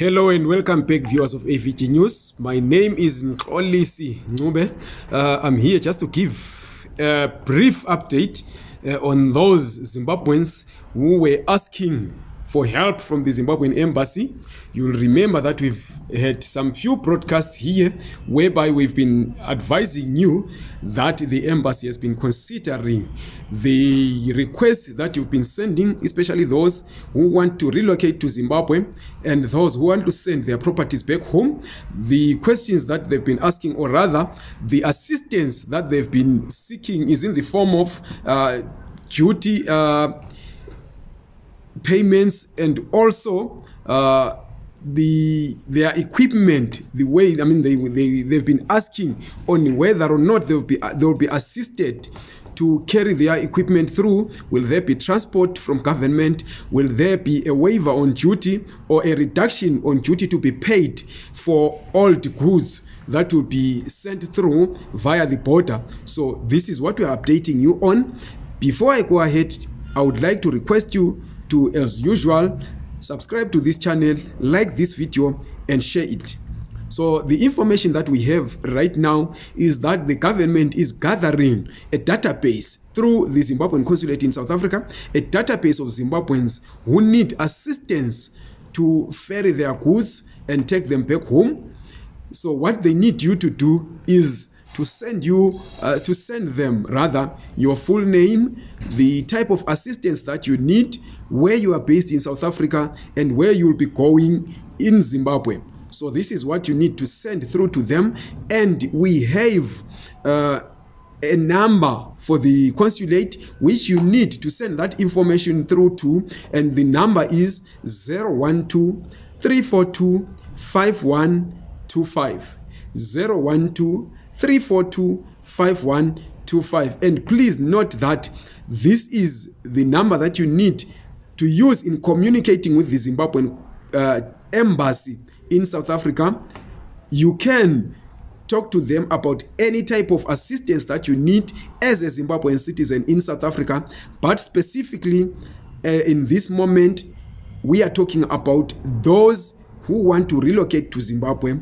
Hello and welcome back viewers of AVG News. My name is Mxolisi Ncube. Uh, I'm here just to give a brief update uh, on those Zimbabweans who were asking for help from the Zimbabwean embassy. You'll remember that we've had some few broadcasts here whereby we've been advising you that the embassy has been considering the requests that you've been sending, especially those who want to relocate to Zimbabwe and those who want to send their properties back home. The questions that they've been asking, or rather, the assistance that they've been seeking, is in the form of uh, duty. Uh, payments and also uh, the their equipment the way i mean they, they they've been asking on whether or not they'll be they'll be assisted to carry their equipment through. Will there be transport from government? Will there be a waiver on duty or a reduction on duty to be paid for old goods that will be sent through via the border? So this is what we are updating you on. Before i go ahead i would like to request you to as usual subscribe to this channel like this video and share it. So the information that we have right now is that the government is gathering a database through the zimbabwean consulate in south africa a database of zimbabweans who need assistance to ferry their goods and take them back home. So what they need you to do is to send you uh, to send them rather your full name the type of assistance that you need where you are based in south africa and where you'll be going in zimbabwe. So this is what you need to send through to them and we have uh, a number for the consulate which you need to send that information through to and the number is 012 342 5125 012 3425125 and please note that this is the number that you need to use in communicating with the zimbabwean uh, embassy in south africa. You can talk to them about any type of assistance that you need as a zimbabwean citizen in south africa. But specifically uh, in this moment we are talking about those who want to relocate to zimbabwe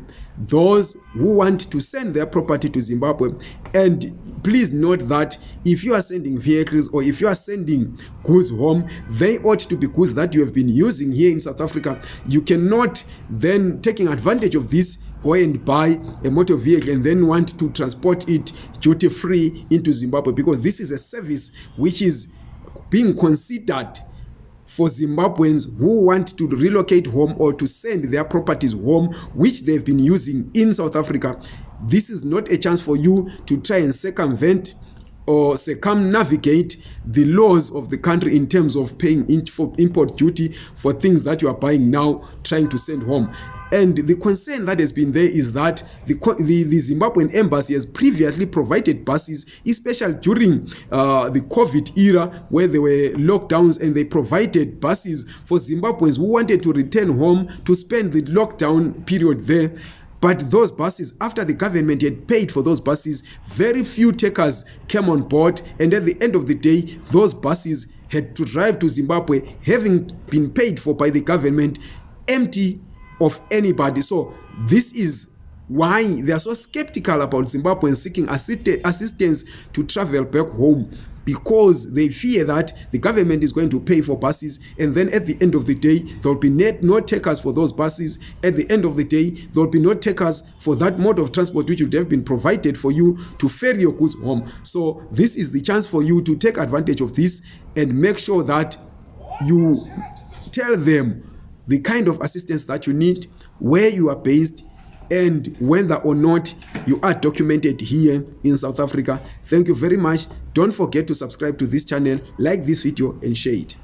those who want to send their property to zimbabwe. And please note that if you are sending vehicles or if you are sending goods home they ought to be goods that you have been using here in south africa. You cannot then taking advantage of this go and buy a motor vehicle and then want to transport it duty free into zimbabwe because this is a service which is being considered for Zimbabweans who want to relocate home or to send their properties home, which they've been using in South Africa. This is not a chance for you to try and circumvent or circumnavigate the laws of the country in terms of paying for import duty for things that you are buying now, trying to send home. And the concern that has been there is that the, the, the Zimbabwean embassy has previously provided buses, especially during uh, the COVID era where there were lockdowns and they provided buses for Zimbabweans who wanted to return home to spend the lockdown period there. But those buses, after the government had paid for those buses, very few takers came on board. And at the end of the day, those buses had to drive to Zimbabwe, having been paid for by the government, empty of anybody. So this is why they are so skeptical about zimbabweans seeking assist assistance to travel back home because they fear that the government is going to pay for buses and then at the end of the day there will be no takers for those buses. At the end of the day there will be no takers for that mode of transport which would have been provided for you to ferry your goods home. So this is the chance for you to take advantage of this and make sure that you tell them the kind of assistance that you need, where you are based, and whether or not you are documented here in South Africa. Thank you very much. Don't forget to subscribe to this channel, like this video, and share it.